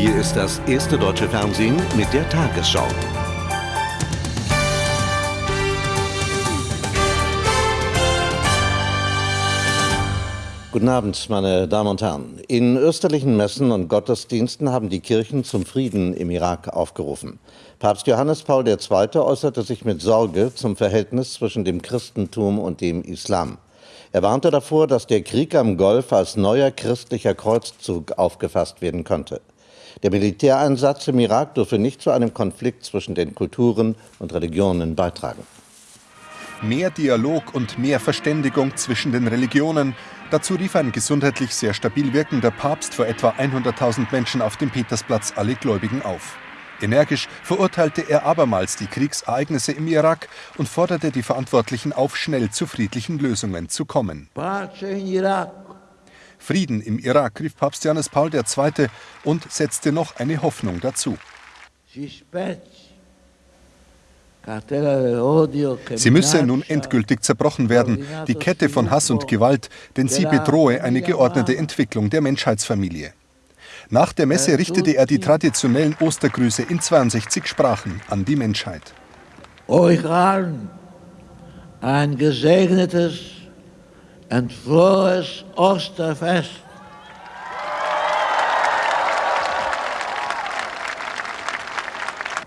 Hier ist das erste deutsche Fernsehen mit der Tagesschau. Guten Abend, meine Damen und Herren. In österlichen Messen und Gottesdiensten haben die Kirchen zum Frieden im Irak aufgerufen. Papst Johannes Paul II. äußerte sich mit Sorge zum Verhältnis zwischen dem Christentum und dem Islam. Er warnte davor, dass der Krieg am Golf als neuer christlicher Kreuzzug aufgefasst werden könnte. Der Militäreinsatz im Irak dürfe nicht zu einem Konflikt zwischen den Kulturen und Religionen beitragen. Mehr Dialog und mehr Verständigung zwischen den Religionen. Dazu rief ein gesundheitlich sehr stabil wirkender Papst vor etwa 100.000 Menschen auf dem Petersplatz alle Gläubigen auf. Energisch verurteilte er abermals die Kriegsereignisse im Irak und forderte die Verantwortlichen auf, schnell zu friedlichen Lösungen zu kommen. Frieden im Irak, rief Papst Johannes Paul II. und setzte noch eine Hoffnung dazu. Sie müsse nun endgültig zerbrochen werden, die Kette von Hass und Gewalt, denn sie bedrohe eine geordnete Entwicklung der Menschheitsfamilie. Nach der Messe richtete er die traditionellen Ostergrüße in 62 Sprachen an die Menschheit. Euch allen ein gesegnetes und frohes Osterfest.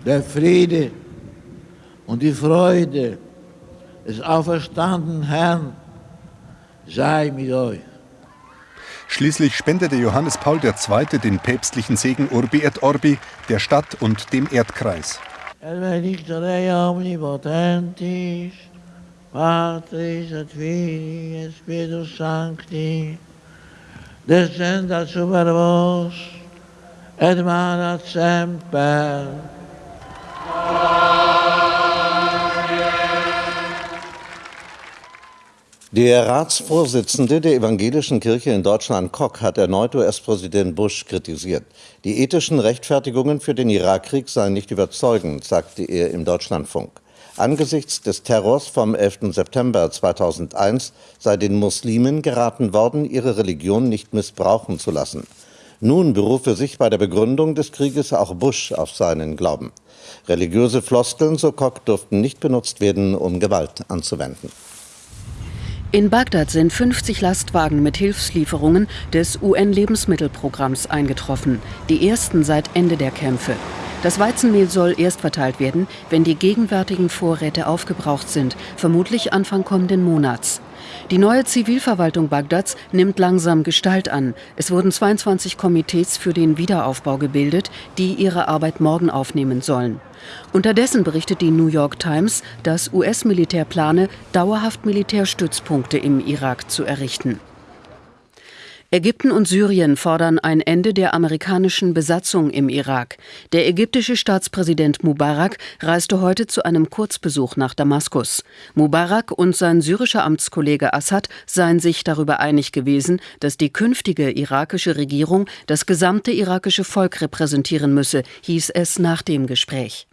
Der Friede und die Freude des auferstandenen Herrn sei mit euch. Schließlich spendete Johannes Paul II. den päpstlichen Segen Urbi et Orbi der Stadt und dem Erdkreis. El benedictere omnipotentis, Patris et Filii et Spiritus Sancti, descendat super vos, et manat semper. Der Ratsvorsitzende der Evangelischen Kirche in Deutschland, Koch, hat erneut US-Präsident Bush kritisiert. Die ethischen Rechtfertigungen für den Irakkrieg seien nicht überzeugend, sagte er im Deutschlandfunk. Angesichts des Terrors vom 11. September 2001 sei den Muslimen geraten worden, ihre Religion nicht missbrauchen zu lassen. Nun berufe sich bei der Begründung des Krieges auch Bush auf seinen Glauben. Religiöse Floskeln, so Koch, durften nicht benutzt werden, um Gewalt anzuwenden. In Bagdad sind 50 Lastwagen mit Hilfslieferungen des UN-Lebensmittelprogramms eingetroffen, die ersten seit Ende der Kämpfe. Das Weizenmehl soll erst verteilt werden, wenn die gegenwärtigen Vorräte aufgebraucht sind, vermutlich Anfang kommenden Monats. Die neue Zivilverwaltung Bagdads nimmt langsam Gestalt an. Es wurden 22 Komitees für den Wiederaufbau gebildet, die ihre Arbeit morgen aufnehmen sollen. Unterdessen berichtet die New York Times, dass US-Militär plane, dauerhaft Militärstützpunkte im Irak zu errichten. Ägypten und Syrien fordern ein Ende der amerikanischen Besatzung im Irak. Der ägyptische Staatspräsident Mubarak reiste heute zu einem Kurzbesuch nach Damaskus. Mubarak und sein syrischer Amtskollege Assad seien sich darüber einig gewesen, dass die künftige irakische Regierung das gesamte irakische Volk repräsentieren müsse, hieß es nach dem Gespräch.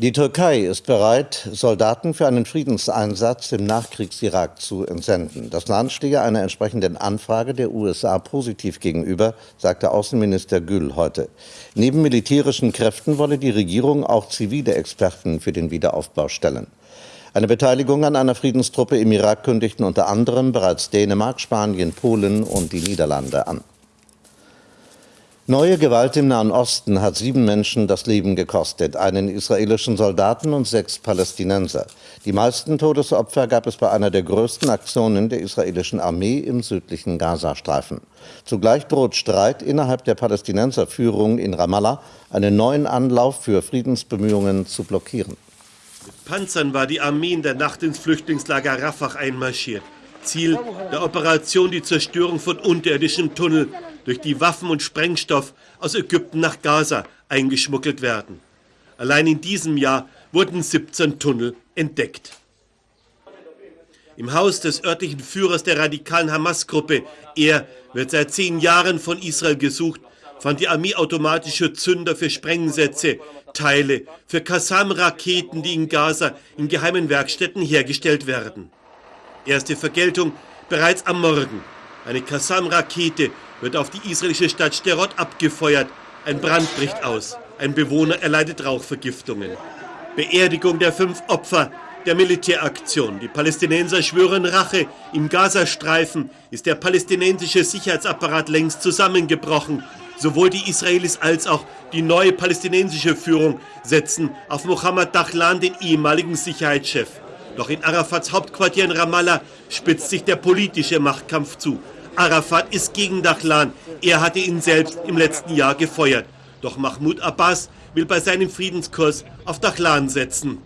Die Türkei ist bereit, Soldaten für einen Friedenseinsatz im Nachkriegs-Irak zu entsenden. Das Land stehe einer entsprechenden Anfrage der USA positiv gegenüber, sagte Außenminister Gül heute. Neben militärischen Kräften wolle die Regierung auch zivile Experten für den Wiederaufbau stellen. Eine Beteiligung an einer Friedenstruppe im Irak kündigten unter anderem bereits Dänemark, Spanien, Polen und die Niederlande an. Neue Gewalt im Nahen Osten hat sieben Menschen das Leben gekostet, einen israelischen Soldaten und sechs Palästinenser. Die meisten Todesopfer gab es bei einer der größten Aktionen der israelischen Armee im südlichen Gazastreifen. Zugleich droht Streit innerhalb der Palästinenserführung in Ramallah, einen neuen Anlauf für Friedensbemühungen zu blockieren. Mit Panzern war die Armee in der Nacht ins Flüchtlingslager Rafah einmarschiert. Ziel der Operation die Zerstörung von unterirdischen Tunnel durch die Waffen und Sprengstoff aus Ägypten nach Gaza eingeschmuggelt werden. Allein in diesem Jahr wurden 17 Tunnel entdeckt. Im Haus des örtlichen Führers der radikalen Hamas-Gruppe, er wird seit zehn Jahren von Israel gesucht, fand die Armee automatische Zünder für Sprengsätze, Teile für Qassam-Raketen, die in Gaza in geheimen Werkstätten hergestellt werden. Erste Vergeltung bereits am Morgen. Eine Qassam-Rakete wird auf die israelische Stadt Sterot abgefeuert. Ein Brand bricht aus. Ein Bewohner erleidet Rauchvergiftungen. Beerdigung der fünf Opfer der Militäraktion. Die Palästinenser schwören Rache. Im Gazastreifen ist der palästinensische Sicherheitsapparat längst zusammengebrochen. Sowohl die Israelis als auch die neue palästinensische Führung setzen auf Mohammed Dahlan, den ehemaligen Sicherheitschef. Doch in Arafats Hauptquartier in Ramallah spitzt sich der politische Machtkampf zu. Arafat ist gegen Dahlan. Er hatte ihn selbst im letzten Jahr gefeuert. Doch Mahmoud Abbas will bei seinem Friedenskurs auf Dahlan setzen.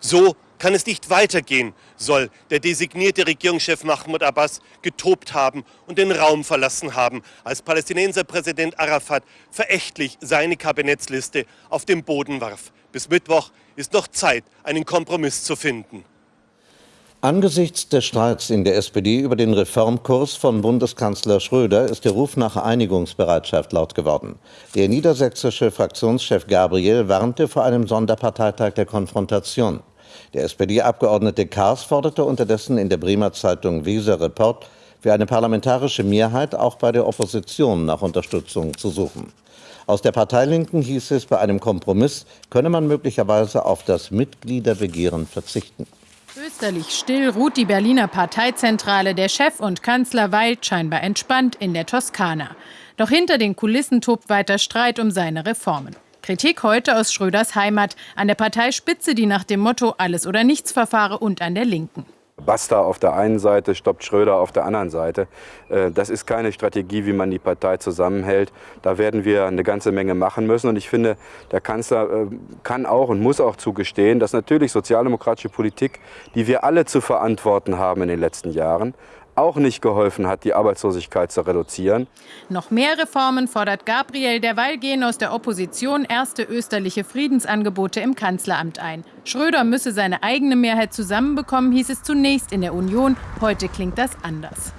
So kann es nicht weitergehen, soll der designierte Regierungschef Mahmoud Abbas getobt haben und den Raum verlassen haben, als Palästinenser Präsident Arafat verächtlich seine Kabinettsliste auf den Boden warf. Bis Mittwoch ist noch Zeit, einen Kompromiss zu finden. Angesichts des Streits in der SPD über den Reformkurs von Bundeskanzler Schröder ist der Ruf nach Einigungsbereitschaft laut geworden. Der niedersächsische Fraktionschef Gabriel warnte vor einem Sonderparteitag der Konfrontation. Der SPD-Abgeordnete Kars forderte unterdessen in der Bremer Zeitung Weser Report für eine parlamentarische Mehrheit auch bei der Opposition nach Unterstützung zu suchen. Aus der Parteilinken hieß es, bei einem Kompromiss könne man möglicherweise auf das Mitgliederbegehren verzichten. Österlich still ruht die Berliner Parteizentrale. Der Chef und Kanzler weilt scheinbar entspannt in der Toskana. Doch hinter den Kulissen tobt weiter Streit um seine Reformen. Kritik heute aus Schröders Heimat, an der Parteispitze, die nach dem Motto Alles oder nichts verfahre und an der Linken. Basta auf der einen Seite, stoppt Schröder auf der anderen Seite. Äh, das ist keine Strategie, wie man die Partei zusammenhält. Da werden wir eine ganze Menge machen müssen. Und ich finde, der Kanzler äh, kann auch und muss auch zugestehen, dass natürlich sozialdemokratische Politik, die wir alle zu verantworten haben in den letzten Jahren, auch nicht geholfen hat, die Arbeitslosigkeit zu reduzieren. Noch mehr Reformen fordert Gabriel. Derweil gehen aus der Opposition erste österliche Friedensangebote im Kanzleramt ein. Schröder müsse seine eigene Mehrheit zusammenbekommen, hieß es zunächst in der Union. Heute klingt das anders.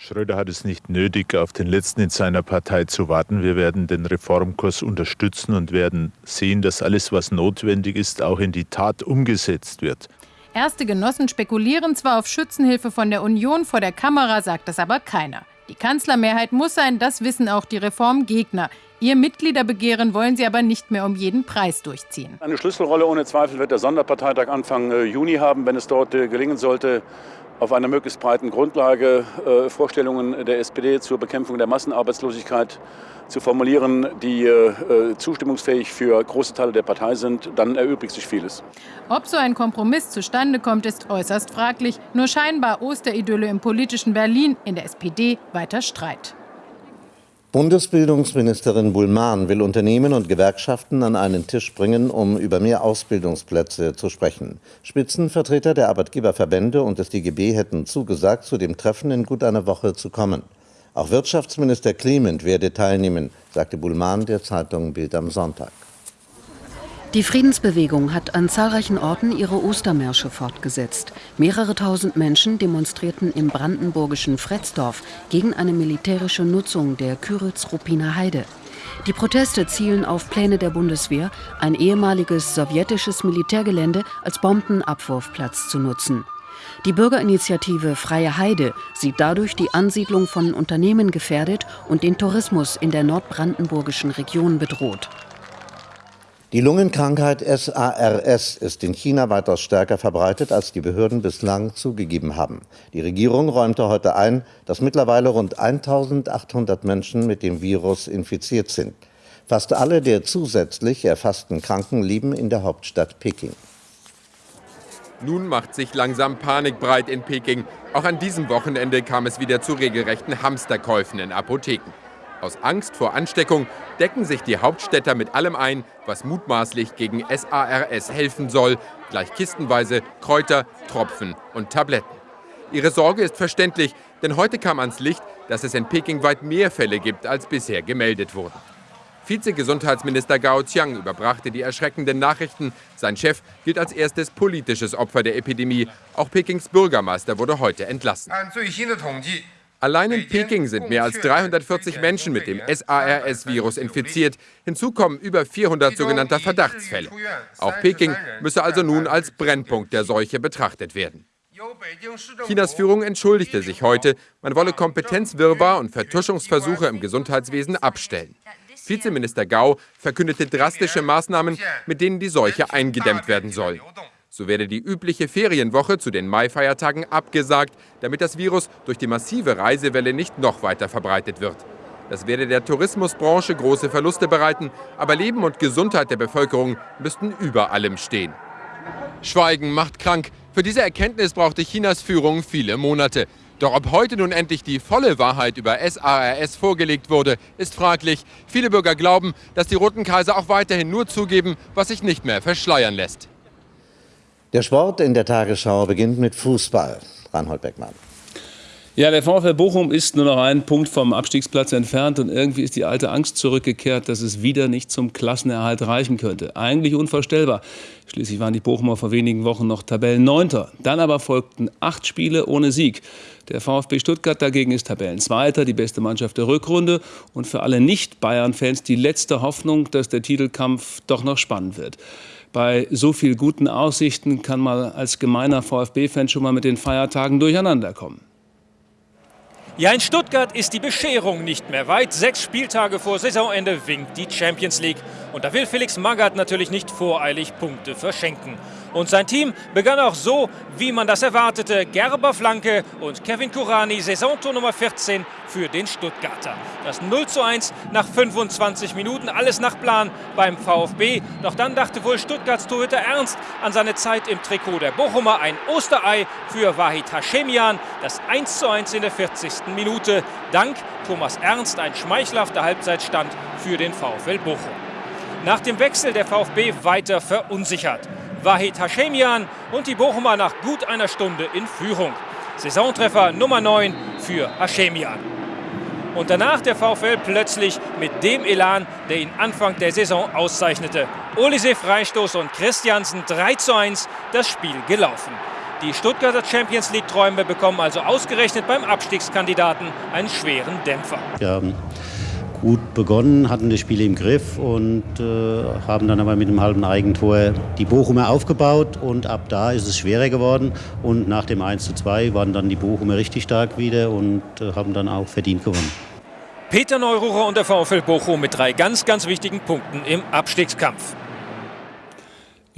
Schröder hat es nicht nötig, auf den Letzten in seiner Partei zu warten. Wir werden den Reformkurs unterstützen und werden sehen, dass alles, was notwendig ist, auch in die Tat umgesetzt wird. Erste Genossen spekulieren zwar auf Schützenhilfe von der Union, vor der Kamera sagt das aber keiner. Die Kanzlermehrheit muss sein, das wissen auch die Reformgegner. Ihr Mitgliederbegehren wollen sie aber nicht mehr um jeden Preis durchziehen. Eine Schlüsselrolle ohne Zweifel wird der Sonderparteitag Anfang äh, Juni haben, wenn es dort äh, gelingen sollte, auf einer möglichst breiten Grundlage äh, Vorstellungen der SPD zur Bekämpfung der Massenarbeitslosigkeit zu formulieren, die äh, äh, zustimmungsfähig für große Teile der Partei sind, dann erübrigt sich vieles. Ob so ein Kompromiss zustande kommt, ist äußerst fraglich. Nur scheinbar Osteridylle im politischen Berlin, in der SPD weiter Streit. Bundesbildungsministerin Bullmann will Unternehmen und Gewerkschaften an einen Tisch bringen, um über mehr Ausbildungsplätze zu sprechen. Spitzenvertreter der Arbeitgeberverbände und des DGB hätten zugesagt, zu dem Treffen in gut einer Woche zu kommen. Auch Wirtschaftsminister Clement werde teilnehmen, sagte Bullmann der Zeitung Bild am Sonntag. Die Friedensbewegung hat an zahlreichen Orten ihre Ostermärsche fortgesetzt. Mehrere tausend Menschen demonstrierten im brandenburgischen Fretzdorf gegen eine militärische Nutzung der Küritz-Ruppiner Heide. Die Proteste zielen auf Pläne der Bundeswehr, ein ehemaliges sowjetisches Militärgelände als Bombenabwurfplatz zu nutzen. Die Bürgerinitiative Freie Heide sieht dadurch die Ansiedlung von Unternehmen gefährdet und den Tourismus in der nordbrandenburgischen Region bedroht. Die Lungenkrankheit SARS ist in China weitaus stärker verbreitet, als die Behörden bislang zugegeben haben. Die Regierung räumte heute ein, dass mittlerweile rund 1800 Menschen mit dem Virus infiziert sind. Fast alle der zusätzlich erfassten Kranken leben in der Hauptstadt Peking. Nun macht sich langsam Panik breit in Peking. Auch an diesem Wochenende kam es wieder zu regelrechten Hamsterkäufen in Apotheken. Aus Angst vor Ansteckung decken sich die Hauptstädter mit allem ein, was mutmaßlich gegen SARS helfen soll, gleich kistenweise Kräuter, Tropfen und Tabletten. Ihre Sorge ist verständlich, denn heute kam ans Licht, dass es in Peking weit mehr Fälle gibt, als bisher gemeldet wurden. Vizegesundheitsminister Gao Qiang überbrachte die erschreckenden Nachrichten. Sein Chef gilt als erstes politisches Opfer der Epidemie. Auch Pekings Bürgermeister wurde heute entlassen. Allein in Peking sind mehr als 340 Menschen mit dem SARS-Virus infiziert. Hinzu kommen über 400 sogenannter Verdachtsfälle. Auch Peking müsse also nun als Brennpunkt der Seuche betrachtet werden. Chinas Führung entschuldigte sich heute, man wolle Kompetenzwirrwarr und Vertuschungsversuche im Gesundheitswesen abstellen. Vizeminister Gau verkündete drastische Maßnahmen, mit denen die Seuche eingedämmt werden soll. So werde die übliche Ferienwoche zu den Maifeiertagen abgesagt, damit das Virus durch die massive Reisewelle nicht noch weiter verbreitet wird. Das werde der Tourismusbranche große Verluste bereiten, aber Leben und Gesundheit der Bevölkerung müssten über allem stehen. Schweigen macht krank. Für diese Erkenntnis brauchte Chinas Führung viele Monate. Doch ob heute nun endlich die volle Wahrheit über SARS vorgelegt wurde, ist fraglich. Viele Bürger glauben, dass die Roten Kaiser auch weiterhin nur zugeben, was sich nicht mehr verschleiern lässt. Der Sport in der Tagesschau beginnt mit Fußball. Reinhold Beckmann. Ja, der VfL Bochum ist nur noch einen Punkt vom Abstiegsplatz entfernt und irgendwie ist die alte Angst zurückgekehrt, dass es wieder nicht zum Klassenerhalt reichen könnte. Eigentlich unvorstellbar. Schließlich waren die Bochumer vor wenigen Wochen noch Tabellenneunter. Dann aber folgten acht Spiele ohne Sieg. Der VfB Stuttgart dagegen ist Tabellenzweiter, die beste Mannschaft der Rückrunde und für alle Nicht-Bayern-Fans die letzte Hoffnung, dass der Titelkampf doch noch spannend wird. Bei so viel guten Aussichten kann man als gemeiner VfB-Fan schon mal mit den Feiertagen durcheinander kommen. Ja, in Stuttgart ist die Bescherung nicht mehr weit. Sechs Spieltage vor Saisonende winkt die Champions League. Und da will Felix Magath natürlich nicht voreilig Punkte verschenken. Und sein Team begann auch so, wie man das erwartete. Gerber Flanke und Kevin Kurani, Saisontor Nummer 14 für den Stuttgarter. Das 0 zu 1 nach 25 Minuten, alles nach Plan beim VfB. Doch dann dachte wohl Stuttgarts Torhüter Ernst an seine Zeit im Trikot der Bochumer. Ein Osterei für Wahid Hashemian, das 1 zu 1 in der 40. Minute. Dank Thomas Ernst ein schmeichelhafter Halbzeitstand für den VfL Bochum. Nach dem Wechsel der VfB weiter verunsichert. Wahid Hashemian und die Bochumer nach gut einer Stunde in Führung. Saisontreffer Nummer 9 für Hashemian. Und danach der VfL plötzlich mit dem Elan, der ihn Anfang der Saison auszeichnete. Olise Freistoß und Christiansen 3 zu 1 das Spiel gelaufen. Die Stuttgarter Champions League-Träume bekommen also ausgerechnet beim Abstiegskandidaten einen schweren Dämpfer. Ja, gut begonnen, hatten das Spiel im Griff und äh, haben dann aber mit einem halben Eigentor die Bochumer aufgebaut und ab da ist es schwerer geworden und nach dem 1 zu 2 waren dann die Bochumer richtig stark wieder und äh, haben dann auch verdient gewonnen. Peter Neururer und der VfL Bochum mit drei ganz, ganz wichtigen Punkten im Abstiegskampf.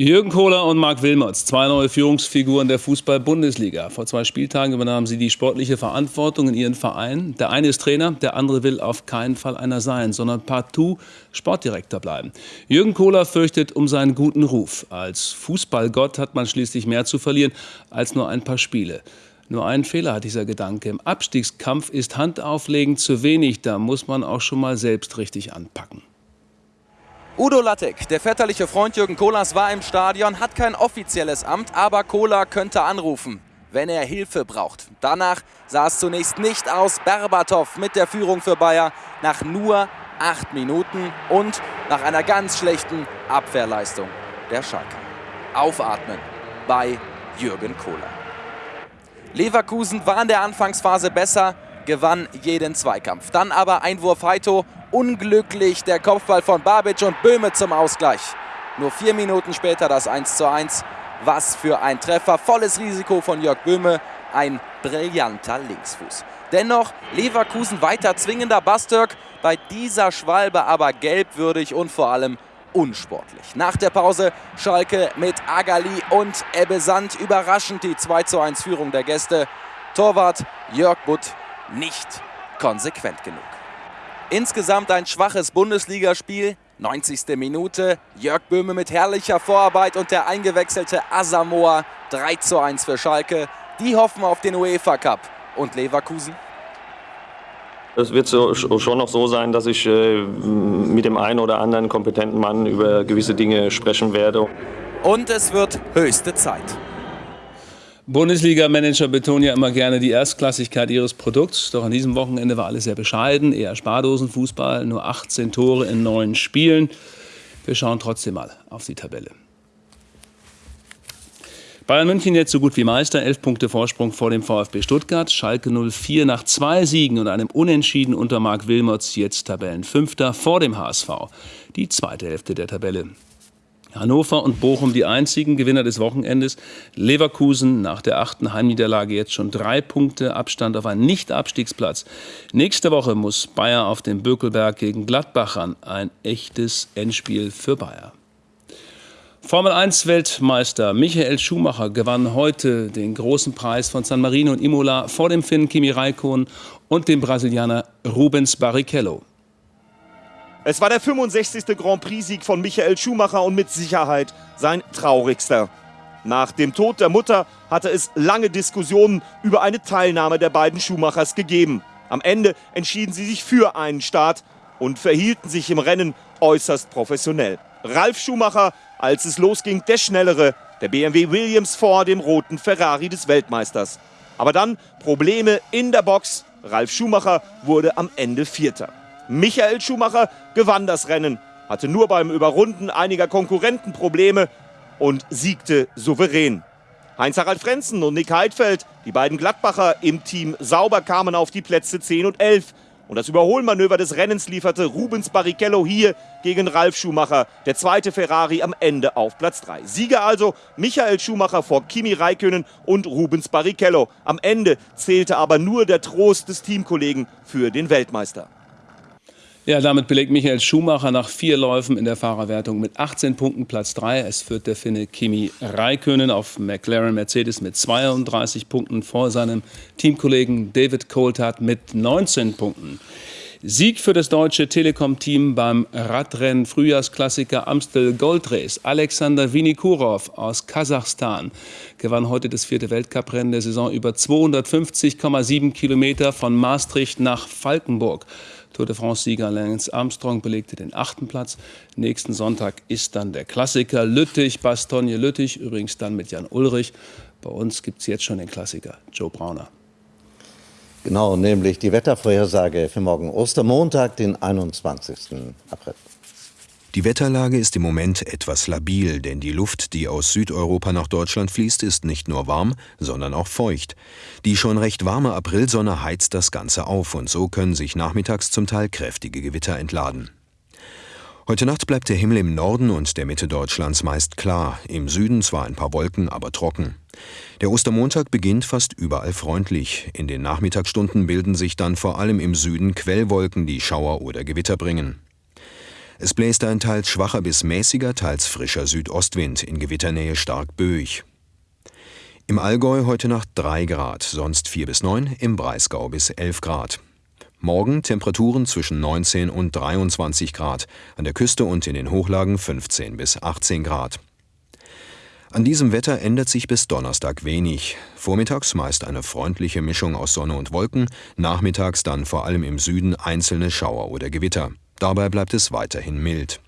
Jürgen Kohler und Marc Wilmots, zwei neue Führungsfiguren der Fußball-Bundesliga. Vor zwei Spieltagen übernahmen sie die sportliche Verantwortung in ihren Vereinen. Der eine ist Trainer, der andere will auf keinen Fall einer sein, sondern partout Sportdirektor bleiben. Jürgen Kohler fürchtet um seinen guten Ruf. Als Fußballgott hat man schließlich mehr zu verlieren als nur ein paar Spiele. Nur einen Fehler hat dieser Gedanke. Im Abstiegskampf ist Handauflegen zu wenig. Da muss man auch schon mal selbst richtig anpacken. Udo Lattek, der väterliche Freund Jürgen Kohlers, war im Stadion, hat kein offizielles Amt, aber Kohler könnte anrufen, wenn er Hilfe braucht. Danach sah es zunächst nicht aus. Berbatov mit der Führung für Bayer nach nur acht Minuten und nach einer ganz schlechten Abwehrleistung der Schalke. Aufatmen bei Jürgen Kohler. Leverkusen war in der Anfangsphase besser, gewann jeden Zweikampf. Dann aber Einwurf Heito unglücklich der Kopfball von Babic und Böhme zum Ausgleich. Nur vier Minuten später das 1 zu 1. Was für ein Treffer. Volles Risiko von Jörg Böhme. Ein brillanter Linksfuß. Dennoch Leverkusen weiter zwingender Bastürk. Bei dieser Schwalbe aber gelbwürdig und vor allem unsportlich. Nach der Pause Schalke mit Agali und Ebbe Sand. Überraschend die 2 zu 1 Führung der Gäste. Torwart Jörg Butt nicht konsequent genug. Insgesamt ein schwaches Bundesligaspiel. 90. Minute. Jörg Böhme mit herrlicher Vorarbeit und der eingewechselte Asamoah 3 zu 1 für Schalke. Die hoffen auf den UEFA Cup. Und Leverkusen? Es wird so, schon noch so sein, dass ich äh, mit dem einen oder anderen kompetenten Mann über gewisse Dinge sprechen werde. Und es wird höchste Zeit. Bundesliga-Manager betonen ja immer gerne die Erstklassigkeit ihres Produkts. Doch an diesem Wochenende war alles sehr bescheiden. Eher Spardosenfußball, nur 18 Tore in neun Spielen. Wir schauen trotzdem mal auf die Tabelle. Bayern München jetzt so gut wie Meister, elf Punkte Vorsprung vor dem VfB Stuttgart. Schalke 04 nach zwei Siegen und einem Unentschieden unter Marc Wilmots jetzt Tabellenfünfter vor dem HSV. Die zweite Hälfte der Tabelle. Hannover und Bochum die einzigen Gewinner des Wochenendes. Leverkusen nach der achten Heimniederlage jetzt schon drei Punkte Abstand auf einen Nicht-Abstiegsplatz. Nächste Woche muss Bayer auf dem Bökelberg gegen Gladbach ran. Ein echtes Endspiel für Bayer. Formel 1 Weltmeister Michael Schumacher gewann heute den großen Preis von San Marino und Imola vor dem Finn Kimi Räikkönen und dem Brasilianer Rubens Barrichello. Es war der 65. Grand Prix-Sieg von Michael Schumacher und mit Sicherheit sein traurigster. Nach dem Tod der Mutter hatte es lange Diskussionen über eine Teilnahme der beiden Schumachers gegeben. Am Ende entschieden sie sich für einen Start und verhielten sich im Rennen äußerst professionell. Ralf Schumacher, als es losging, der Schnellere, der BMW Williams vor dem roten Ferrari des Weltmeisters. Aber dann Probleme in der Box. Ralf Schumacher wurde am Ende Vierter. Michael Schumacher gewann das Rennen, hatte nur beim Überrunden einiger Konkurrenten Probleme und siegte souverän. Heinz-Harald Frenzen und Nick Heidfeld, die beiden Gladbacher im Team Sauber, kamen auf die Plätze 10 und 11. Und das Überholmanöver des Rennens lieferte Rubens Barrichello hier gegen Ralf Schumacher, der zweite Ferrari am Ende auf Platz 3. Sieger also Michael Schumacher vor Kimi Räikkönen und Rubens Barrichello. Am Ende zählte aber nur der Trost des Teamkollegen für den Weltmeister. Ja, damit belegt Michael Schumacher nach vier Läufen in der Fahrerwertung mit 18 Punkten Platz 3. Es führt der Finne Kimi Räikkönen auf McLaren Mercedes mit 32 Punkten vor seinem Teamkollegen David Coulthard mit 19 Punkten. Sieg für das deutsche Telekom-Team beim Radrennen Frühjahrsklassiker Amstel Gold Race. Alexander Vinikurov aus Kasachstan gewann heute das vierte Weltcuprennen der Saison über 250,7 Kilometer von Maastricht nach Falkenburg. Tour de France-Sieger Lance Armstrong belegte den achten Platz. Nächsten Sonntag ist dann der Klassiker Lüttich, Bastogne Lüttich, übrigens dann mit Jan Ulrich. Bei uns gibt es jetzt schon den Klassiker Joe Brauner. Genau, nämlich die Wettervorhersage für morgen Ostermontag, den 21. April. Die Wetterlage ist im Moment etwas labil, denn die Luft, die aus Südeuropa nach Deutschland fließt, ist nicht nur warm, sondern auch feucht. Die schon recht warme Aprilsonne heizt das Ganze auf und so können sich nachmittags zum Teil kräftige Gewitter entladen. Heute Nacht bleibt der Himmel im Norden und der Mitte Deutschlands meist klar, im Süden zwar ein paar Wolken, aber trocken. Der Ostermontag beginnt fast überall freundlich. In den Nachmittagsstunden bilden sich dann vor allem im Süden Quellwolken, die Schauer oder Gewitter bringen. Es bläst ein teils schwacher bis mäßiger, teils frischer Südostwind, in Gewitternähe stark böig. Im Allgäu heute Nacht 3 Grad, sonst 4 bis 9, im Breisgau bis 11 Grad. Morgen Temperaturen zwischen 19 und 23 Grad, an der Küste und in den Hochlagen 15 bis 18 Grad. An diesem Wetter ändert sich bis Donnerstag wenig. Vormittags meist eine freundliche Mischung aus Sonne und Wolken, nachmittags dann vor allem im Süden einzelne Schauer oder Gewitter. Dabei bleibt es weiterhin mild.